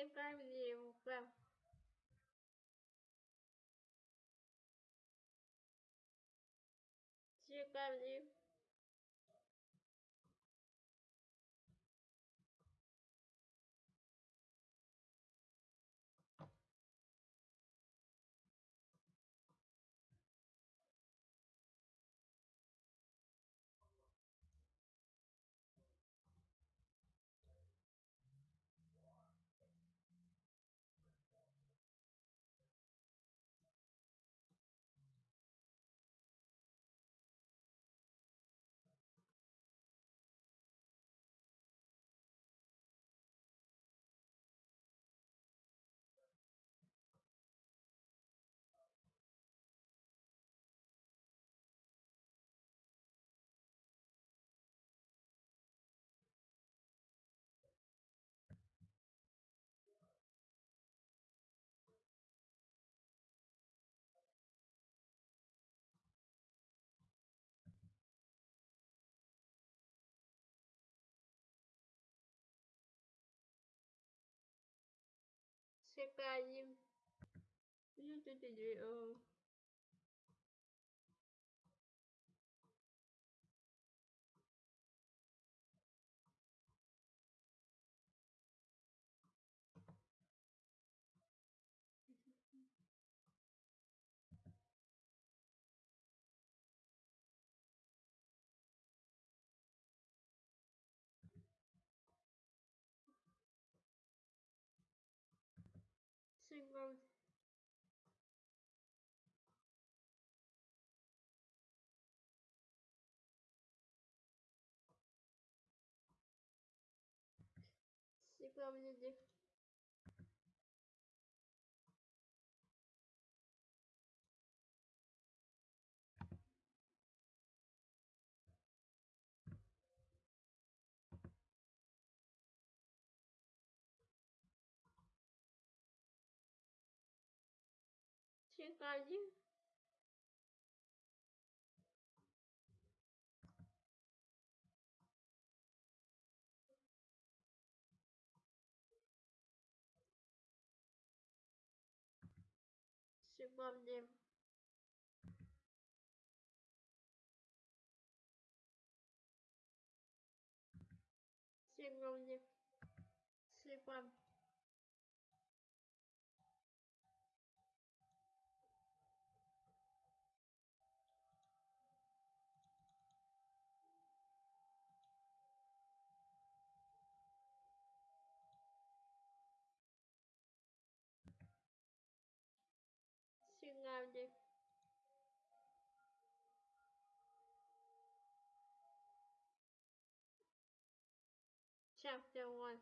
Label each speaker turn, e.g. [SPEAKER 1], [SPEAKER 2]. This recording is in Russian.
[SPEAKER 1] семь правил прав. Все правил. Чекаємо. Ну, kon. C'est comme une погоди сегодня. Сегодня. Сегодня. Chapter 1